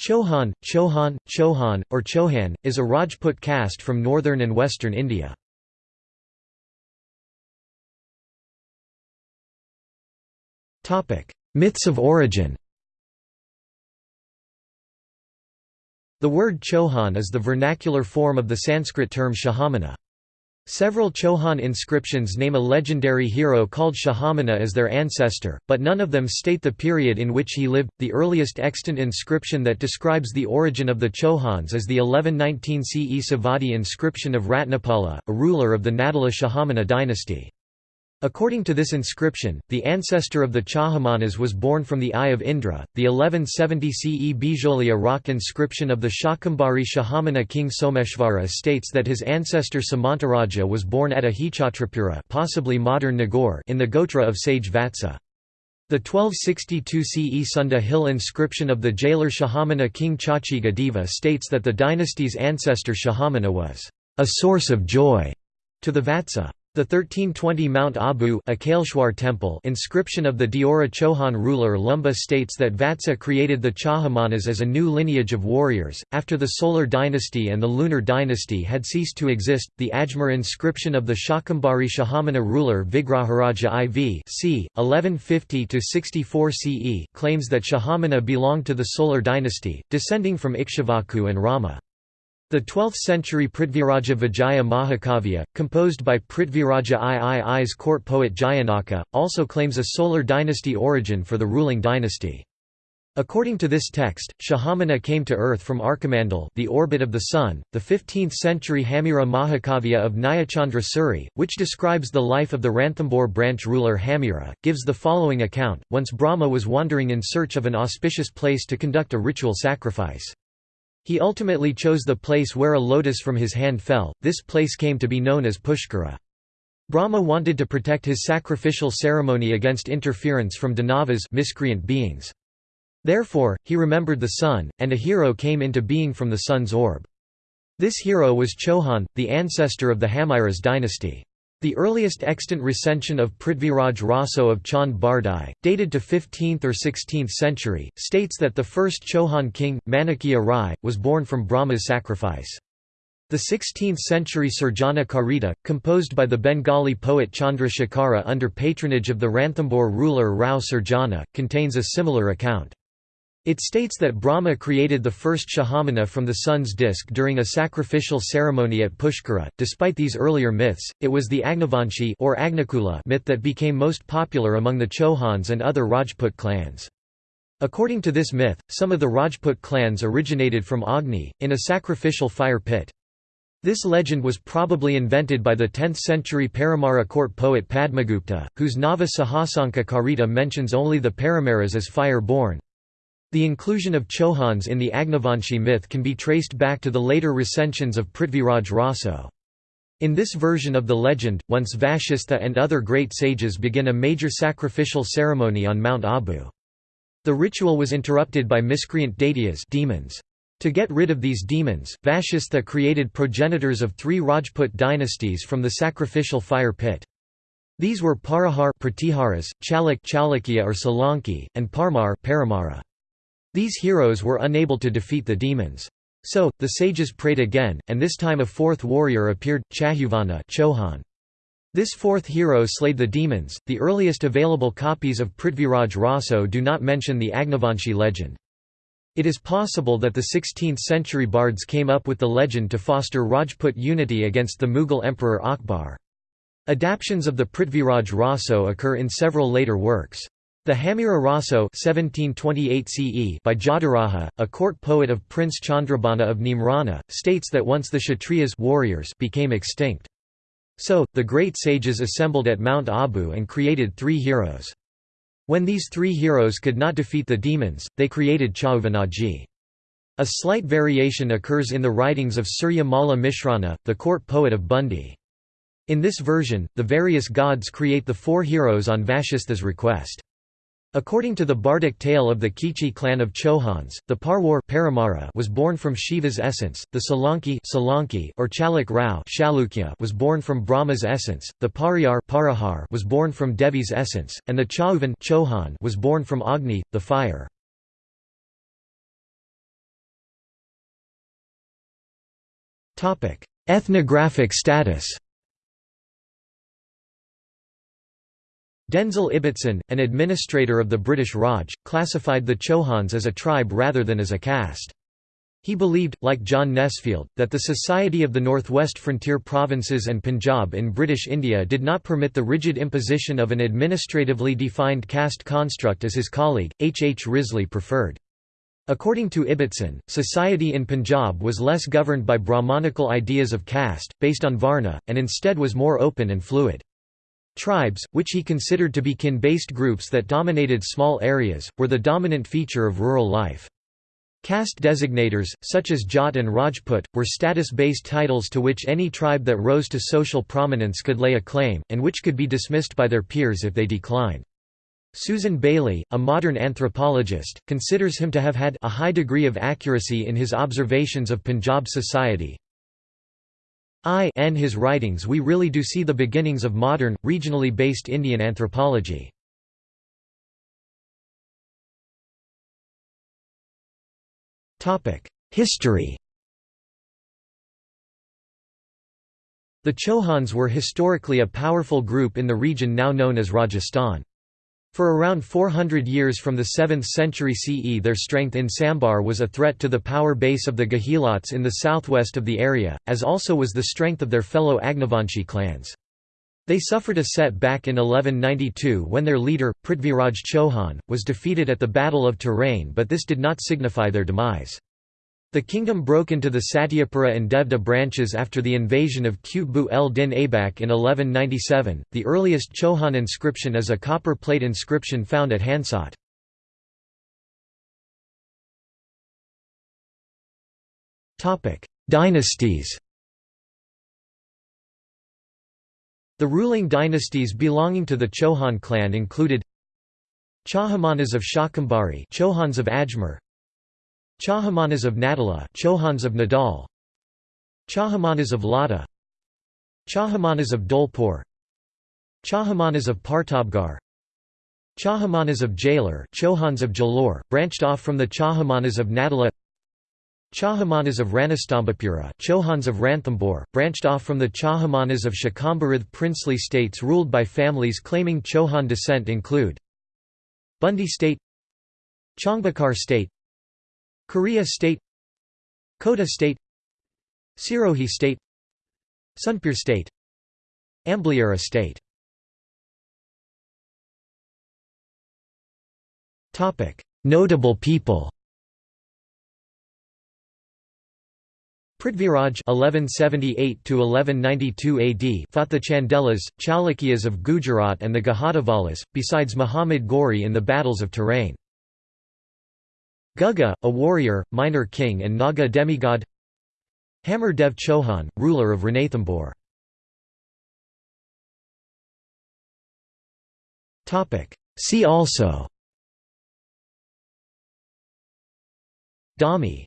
Chauhan, Chauhan, Chauhan, or Chauhan, is a Rajput caste from northern and western India. Myths of origin The word Chauhan is the vernacular form of the Sanskrit term Chahamana. Several Chohan inscriptions name a legendary hero called Chahamana as their ancestor, but none of them state the period in which he lived. The earliest extant inscription that describes the origin of the Chohans is the 1119 CE Sevadi inscription of Ratnapala, a ruler of the Nadala Chahamana dynasty. According to this inscription, the ancestor of the Chahamanas was born from the eye of Indra. The 1170 CE Bijolia rock inscription of the Shakambhari Chahamana king Someshvara states that his ancestor Samantaraja was born at Ahichatrapura possibly modern Nagaur in the Gotra of sage Vatsa. The 1262 CE Sunda hill inscription of the Jalor Chahamana king Chachiga Deva states that the dynasty's ancestor Chahamana was a source of joy to the Vatsa. The 1320 Mount Abu temple inscription of the Deora Chauhan ruler Lumba states that Vatsa created the Chahamanas as a new lineage of warriors. After the Solar dynasty and the Lunar dynasty had ceased to exist, the Ajmer inscription of the Shakambhari Chahamana ruler Vigraharaja IV c. 1150–64 CE claims that Chahamana belonged to the Solar dynasty, descending from Ikshvaku and Rama. The 12th-century Prithviraja Vijaya Mahakavya, composed by Prithviraja III's court poet Jayanaka, also claims a solar dynasty origin for the ruling dynasty. According to this text, Chahamana came to earth from Arkamandal the orbit of the Sun. The 15th-century Hamira Mahakavya of Nyayachandra Suri, which describes the life of the Ranthambore branch ruler Hamira, gives the following account, once Brahma was wandering in search of an auspicious place to conduct a ritual sacrifice. He ultimately chose the place where a lotus from his hand fell, this place came to be known as Pushkara. Brahma wanted to protect his sacrificial ceremony against interference from Danavas miscreant beings. Therefore, he remembered the sun, and a hero came into being from the sun's orb. This hero was Chohan, the ancestor of the Hamiras dynasty. The earliest extant recension of Prithviraj Raso of Chand Bardai, dated to 15th or 16th century, states that the first Chohan king, Manikya Rai, was born from Brahma's sacrifice. The 16th-century Surjana Karita, composed by the Bengali poet Chandra Shekhara under patronage of the Ranthambore ruler Rao Surjana, contains a similar account. It states that Brahma created the first Chahamana from the sun's disk during a sacrificial ceremony at Pushkara. Despite these earlier myths, it was the Agnivanshi or Agnikula myth that became most popular among the Chauhans and other Rajput clans. According to this myth, some of the Rajput clans originated from Agni, in a sacrificial fire pit. This legend was probably invented by the 10th-century Paramara court poet Padmagupta, whose Nava Sahasanka Karita mentions only the Paramaras as fire-born. The inclusion of Chauhans in the Agnivanshi myth can be traced back to the later recensions of Prithviraj Raso. In this version of the legend, once Vashistha and other great sages begin a major sacrificial ceremony on Mount Abu. The ritual was interrupted by miscreant daityas demons. To get rid of these demons, Vashistha created progenitors of three Rajput dynasties from the sacrificial fire pit. These were Parahar Pratiharas, Chalak Chalukya or Solanki, and Parmar Paramara. These heroes were unable to defeat the demons. So, the sages prayed again, and this time a fourth warrior appeared, Chahuvana Chauhan. This fourth hero slayed the demons. The earliest available copies of Prithviraj Raso do not mention the Agnivanshi legend. It is possible that the 16th-century bards came up with the legend to foster Rajput unity against the Mughal emperor Akbar. Adaptions of the Prithviraj Raso occur in several later works. The Hamira Raso 1728 CE by Jadaraja, a court poet of Prince Chandrabana of Nimrana, states that once the Kshatriyas warriors became extinct. So, the great sages assembled at Mount Abu and created three heroes. When these three heroes could not defeat the demons, they created Chauvanaji. A slight variation occurs in the writings of Surya Malla Mishrana, the court poet of Bundi. In this version, the various gods create the four heroes on Vashistha's request. According to the bardic tale of the Khichi clan of Chohans, the Parwar Paramara was born from Shiva's essence, the Salanki, Salanki or Chalak Rao Chalukya was born from Brahma's essence, the Pariyar Parahar was born from Devi's essence, and the Chauvan Chohan was born from Agni, the fire. Ethnographic status Denzil Ibbetson, an administrator of the British Raj, classified the Chauhans as a tribe rather than as a caste. He believed, like John Nesfield, that the Society of the Northwest Frontier Provinces and Punjab in British India did not permit the rigid imposition of an administratively defined caste construct as his colleague, H. H. Risley preferred. According to Ibbotson, society in Punjab was less governed by Brahmanical ideas of caste, based on Varna, and instead was more open and fluid. Tribes, which he considered to be kin-based groups that dominated small areas, were the dominant feature of rural life. Caste designators, such as Jat and Rajput, were status-based titles to which any tribe that rose to social prominence could lay a claim, and which could be dismissed by their peers if they declined. Susan Bayly, a modern anthropologist, considers him to have had a high degree of accuracy in his observations of Punjab society. I in his writings we really do see the beginnings of modern, regionally based Indian anthropology. History The Chauhans were historically a powerful group in the region now known as Rajasthan. For around 400 years from the 7th century CE their strength in Sambhar was a threat to the power base of the Gahilots in the southwest of the area, as also was the strength of their fellow Agnivanshi clans. They suffered a setback in 1192 when their leader, Prithviraj Chauhan, was defeated at the Battle of Tarain but this did not signify their demise. The kingdom broke into the Satyapura and Devda branches after the invasion of Qutb el-Din Aibak in 1197. The earliest Chohan inscription is a copper plate inscription found at Hansot. Topic: Dynasties. The ruling dynasties belonging to the Chohan clan included Chahamanas of Shakambari, Chohans of Ajmer, Chahamanas of Nadala Chauhans of Nadal. Chahamanas of Lada. Chahamanas of Dholpur Chahamanas of Partabgar Chahamanas of Jailur Chauhans of Jalore, branched off from the Chahamanas of Nadala Chahamanas of Ranastambapura Chauhans of Ranthambore, branched off from the Chahamanas of Shakambarath princely states ruled by families claiming Chohan descent include Bundi state Changbakar state Korea state Kota state Sirohi state Sunpur state Ambliara state Notable people Prithviraj (1178–1192 AD) fought the Chandelas, Chalukyas of Gujarat and the Gahadavalas, besides Muhammad Ghori in the battles of Tarain. Gugga, a warrior, minor king and Naga demigod. Hamar Dev Chohan, ruler of Ranthambore See also. Dhami